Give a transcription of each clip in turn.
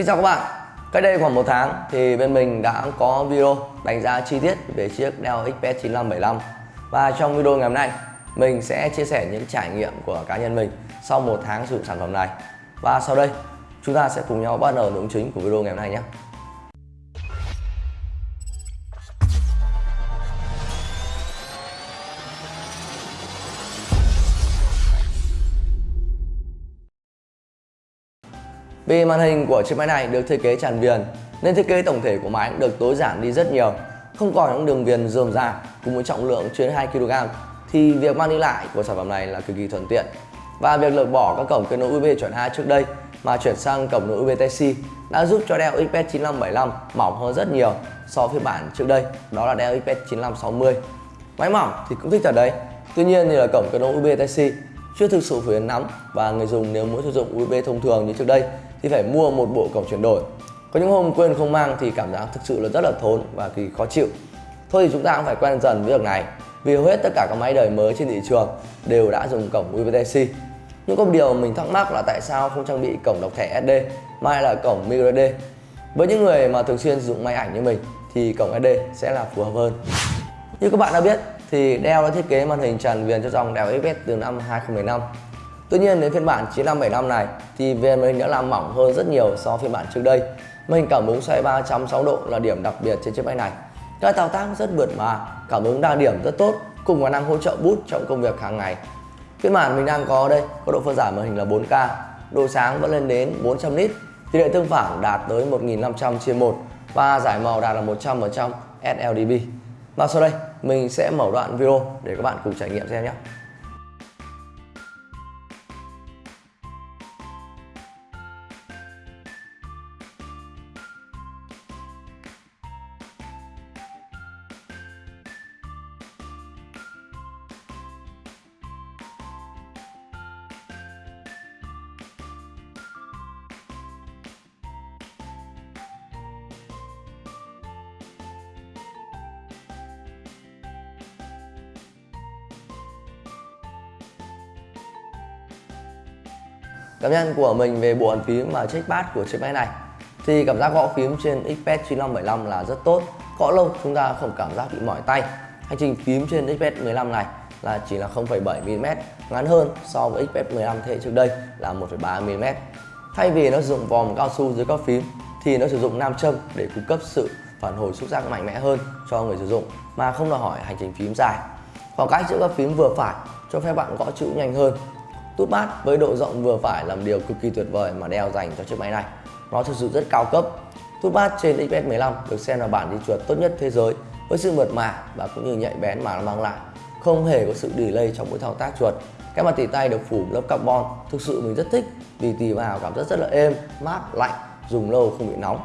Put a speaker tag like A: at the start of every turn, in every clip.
A: Xin chào các bạn. Cách đây khoảng một tháng thì bên mình đã có video đánh giá chi tiết về chiếc Dell XPS 9575 Và trong video ngày hôm nay, mình sẽ chia sẻ những trải nghiệm của cá nhân mình sau một tháng sử dụng sản phẩm này. Và sau đây, chúng ta sẽ cùng nhau bắt đầu nội dung chính của video ngày hôm nay nhé. Vì màn hình của chiếc máy này được thiết kế tràn viền, nên thiết kế tổng thể của máy được tối giản đi rất nhiều. Không còn những đường viền rườm rà cùng với trọng lượng trên 2 kg thì việc mang đi lại của sản phẩm này là cực kỳ thuận tiện. Và việc lược bỏ các cổng kết nối USB chuẩn 2 trước đây mà chuyển sang cổng nối USB Type-C đã giúp cho Dell XPS 9575 mỏng hơn rất nhiều so với phiên bản trước đây, đó là Dell XPS 9560 máy mỏng thì cũng thích thật đấy, tuy nhiên thì là cổng kết nối USB Type-C chưa thực sự phổ biến lắm và người dùng nếu muốn sử dụng USB thông thường như trước đây thì phải mua một bộ cổng chuyển đổi. Có những hôm quên không mang thì cảm giác thực sự là rất là thốn và kỳ khó chịu. Thôi thì chúng ta cũng phải quen dần với việc này, vì hầu hết tất cả các máy đời mới trên thị trường đều đã dùng cổng USB-C. nhưng có một điều mình thắc mắc là tại sao không trang bị cổng đọc thẻ SD mà là cổng microSD với những người mà thường xuyên sử dụng máy ảnh như mình thì cổng SD sẽ là phù hợp hơn. Như các bạn đã biết thì Dell đã thiết kế màn hình tràn viền cho dòng Dell XPS từ năm 2015 Tuy nhiên đến phiên bản 9575 này thì viền màn hình đã làm mỏng hơn rất nhiều so với phiên bản trước đây. Màn hình cảm ứng xoay 360 độ là điểm đặc biệt trên chiếc máy này. Các thao tác rất mượt mà, cảm ứng đa điểm rất tốt cùng khả năng hỗ trợ bút trong công việc hàng ngày. Phiên bản mình đang có đây có độ phân giải màn hình là 4K, độ sáng vẫn lên đến 400 nit, tỷ lệ tương phản đạt tới 1500 chia 1 và giải màu đạt là 100% sLDB. Và sau đây mình sẽ mở đoạn video để các bạn cùng trải nghiệm xem nhé. Cảm nhận của mình về bộ bàn phím và trackpad của chiếc máy này thì cảm giác gõ phím trên XPS 9575 là rất tốt. Gõ lâu chúng ta không cảm giác bị mỏi tay. Hành trình phím trên XPS 15 này là chỉ là 0,7mm ngắn hơn so với XPS 15 thế trước đây là 1,3mm thay vì nó sử dụng vòm cao su dưới các phím thì nó sử dụng nam châm để cung cấp sự phản hồi xúc giác mạnh mẽ hơn cho người sử dụng mà không đòi hỏi hành trình phím dài. Khoảng cách giữa các phím vừa phải cho phép bạn gõ chữ nhanh hơn. Tút bát với độ rộng vừa phải làm điều cực kỳ tuyệt vời mà đeo dành cho chiếc máy này. Nó thực sự rất cao cấp. Tút bát trên XPS 15 được xem là bản đi chuột tốt nhất thế giới với sự mượt mà và cũng như nhạy bén mà nó mang lại. Không hề có sự delay trong mỗi thao tác chuột. Cái mặt tỉ tay được phủ lớp carbon thực sự mình rất thích vì tì vào cảm giác rất là êm, mát, lạnh, dùng lâu không bị nóng.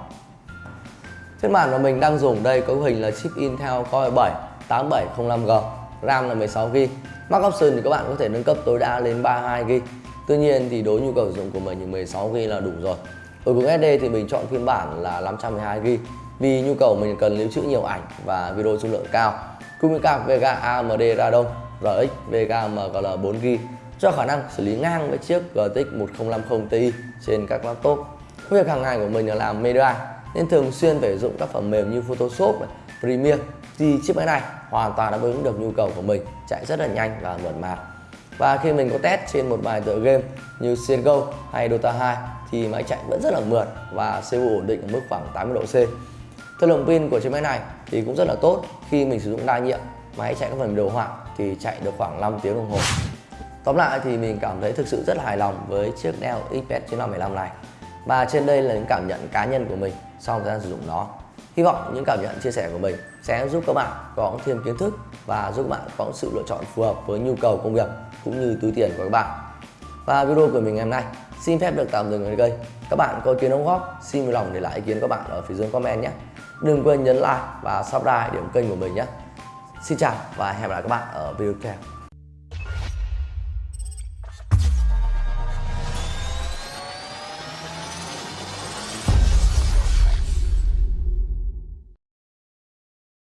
A: Trên màn mà mình đang dùng đây có hình là chip Intel Core 7 8705G, RAM là 16GB Max option thì các bạn có thể nâng cấp tối đa lên 32GB Tuy nhiên thì đối nhu cầu sử dụng của mình thì 16GB là đủ rồi. Ở cùng SD thì mình chọn phiên bản là 512GB Vì nhu cầu mình cần lưu trữ nhiều ảnh và video dung lượng cao. Cùng với card Vega AMD Radeon RX Vega MGL 4GB cho khả năng xử lý ngang với chiếc GTX 1050 Ti trên các laptop. Công việc hàng ngày của mình là làm media nên thường xuyên phải dụng các phần mềm như Photoshop, Premiere thì chiếc máy này hoàn toàn đáp ứng được nhu cầu của mình, chạy rất là nhanh và mượt mà. Và khi mình có test trên một vài tựa game như CSGO hay Dota 2 thì máy chạy vẫn rất là mượt và CPU ổn định ở mức khoảng 80 độ C. Thời lượng pin của chiếc máy này thì cũng rất là tốt. Khi mình sử dụng đa nhiệm, máy chạy các phần đồ họa thì chạy được khoảng 5 tiếng đồng hồ. Tóm lại thì mình cảm thấy thực sự rất là hài lòng với chiếc Dell XPS 9515 này. Và trên đây là những cảm nhận cá nhân của mình sau thời gian sử dụng nó. Hy vọng những cảm nhận chia sẻ của mình sẽ giúp các bạn có thêm kiến thức và giúp các bạn có sự lựa chọn phù hợp với nhu cầu công việc cũng như túi tiền của các bạn. Và video của mình ngày hôm nay xin phép được tạm dừng ở đây. Các bạn có ý kiến đóng góp, xin vui lòng để lại ý kiến các bạn ở phía dưới comment nhé. Đừng quên nhấn like và subscribe để ủng kênh của mình nhé. Xin chào và hẹn gặp lại các bạn ở video tiếp theo.